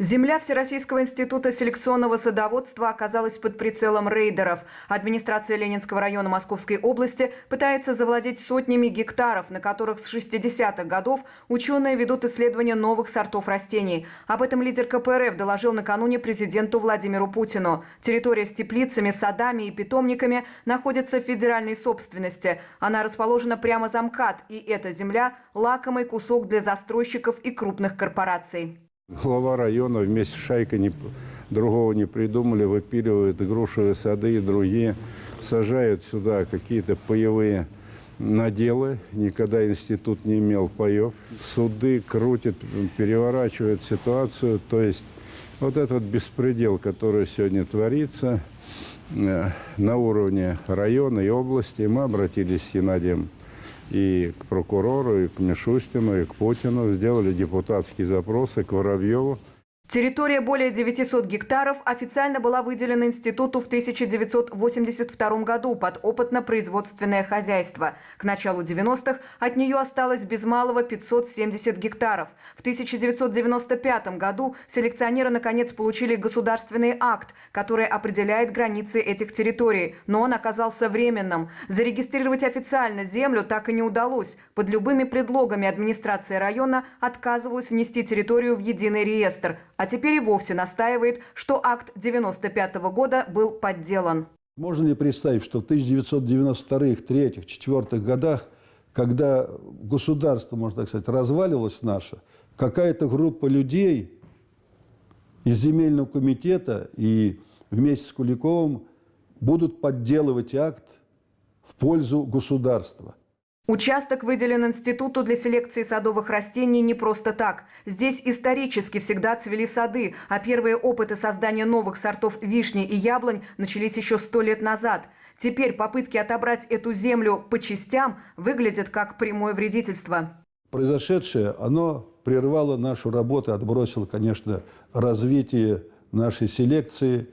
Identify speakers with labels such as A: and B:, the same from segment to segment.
A: Земля Всероссийского института селекционного садоводства оказалась под прицелом рейдеров. Администрация Ленинского района Московской области пытается завладеть сотнями гектаров, на которых с 60-х годов ученые ведут исследования новых сортов растений. Об этом лидер КПРФ доложил накануне президенту Владимиру Путину. Территория с теплицами, садами и питомниками находится в федеральной собственности. Она расположена прямо за МКАД, и эта земля – лакомый кусок для застройщиков и крупных корпораций.
B: Глава района вместе с шайкой не, другого не придумали, выпиливают грушевые сады и другие, сажают сюда какие-то паевые наделы. Никогда институт не имел паев. Суды крутят, переворачивают ситуацию. То есть вот этот беспредел, который сегодня творится э, на уровне района и области, мы обратились с Геннадием и к прокурору, и к Мишустину, и к Путину. Сделали депутатские запросы к Воробьеву.
A: Территория более 900 гектаров официально была выделена институту в 1982 году под опытно-производственное хозяйство. К началу 90-х от нее осталось без малого 570 гектаров. В 1995 году селекционеры наконец получили государственный акт, который определяет границы этих территорий, но он оказался временным. Зарегистрировать официально землю так и не удалось. Под любыми предлогами администрация района отказывалась внести территорию в единый реестр – а теперь и вовсе настаивает, что акт 95 -го года был подделан.
C: Можно ли представить, что в 1992, 3, 4 годах, когда государство, можно так сказать, развалилось наше, какая-то группа людей из земельного комитета и вместе с Куликовым будут подделывать акт в пользу государства.
A: Участок выделен институту для селекции садовых растений не просто так. Здесь исторически всегда цвели сады, а первые опыты создания новых сортов вишни и яблонь начались еще сто лет назад. Теперь попытки отобрать эту землю по частям выглядят как прямое вредительство.
C: Произошедшее, оно прервало нашу работу, отбросило, конечно, развитие нашей селекции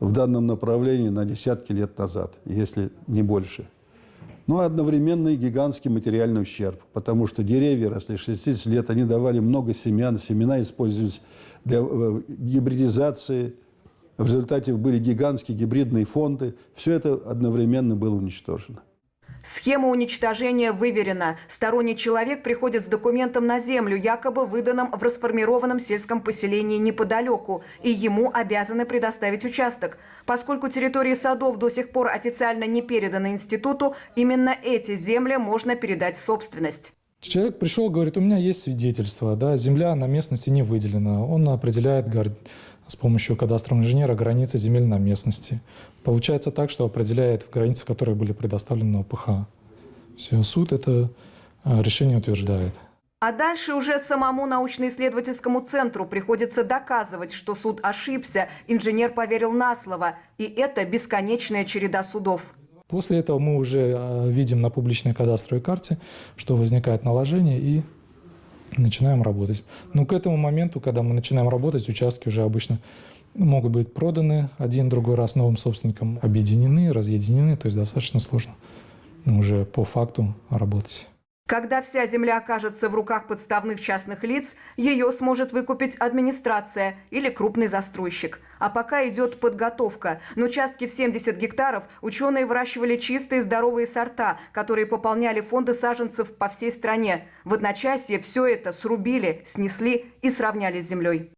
C: в данном направлении на десятки лет назад, если не больше но одновременно и гигантский материальный ущерб, потому что деревья росли 60 лет, они давали много семян, семена использовались для э, гибридизации, в результате были гигантские гибридные фонды, все это одновременно было уничтожено.
A: Схема уничтожения выверена. Сторонний человек приходит с документом на землю, якобы выданным в расформированном сельском поселении неподалеку, и ему обязаны предоставить участок. Поскольку территории садов до сих пор официально не переданы институту, именно эти земли можно передать в собственность.
D: Человек пришел, говорит, у меня есть свидетельство, да, земля на местности не выделена. Он определяет, с помощью кадастрового инженера границы земель на местности. Получается так, что определяет границы, которые были предоставлены ОПХ. Все, суд это а, решение утверждает.
A: А дальше уже самому научно-исследовательскому центру приходится доказывать, что суд ошибся, инженер поверил на слово. И это бесконечная череда судов.
D: После этого мы уже а, видим на публичной кадастровой карте, что возникает наложение и начинаем работать. Но к этому моменту, когда мы начинаем работать, участки уже обычно могут быть проданы один другой раз новым собственникам, объединены, разъединены, то есть достаточно сложно уже по факту работать.
A: Когда вся земля окажется в руках подставных частных лиц, ее сможет выкупить администрация или крупный застройщик. А пока идет подготовка. На участке в 70 гектаров ученые выращивали чистые здоровые сорта, которые пополняли фонды саженцев по всей стране. В одночасье все это срубили, снесли и сравняли с землей.